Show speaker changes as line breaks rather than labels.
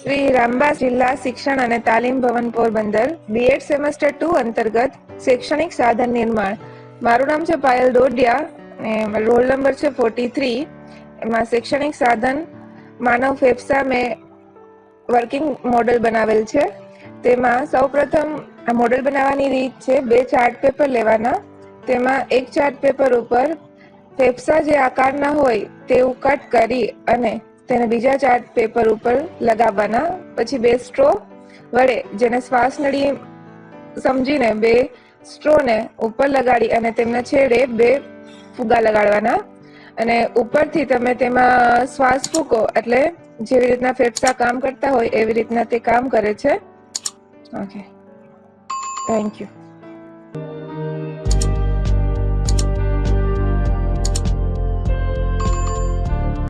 શ્રી રામબા જિલ્લા શિક્ષણ અને તાલીમ ભવન પોરબંદર બીએડ સેમેસ્ટર ટુ અંતર્ગત શૈક્ષણિક સાધન નિર્માણ. મારું નામ છે પાયલ દોડિયા રોલ નંબર છે ફોર્ટી થ્રી એમાં શૈક્ષણિક સાધન માનવ ફેફસા મેં વર્કિંગ મોડલ બનાવેલ છે. તેમાં સૌપ્રથમ આ મોડલ બનાવવાની રીત છે બે ચાર્ટ પેપર લેવાના. તેમાં એક ચાર્ટ પેપર ઉપર ફેફસા જે આકારના હોય તેવું કટ કરી અને તેને બીજા ચાર્ટ પેપર ઉપર લગાવવાના. પછી બે સ્ટ્રો વડે જેને શ્વાસ નળી સમજીને બે સ્ટ્રોને ઉપર લગાડી અને તેમના છેડે બે ફુગા લગાડવાના. અને ઉપરથી તમે તેમાં શ્વાસ ફૂકો એટલે જેવી રીતના ફેફસા કામ કરતા હોય એવી રીતના તે કામ કરે છે. Okay thank you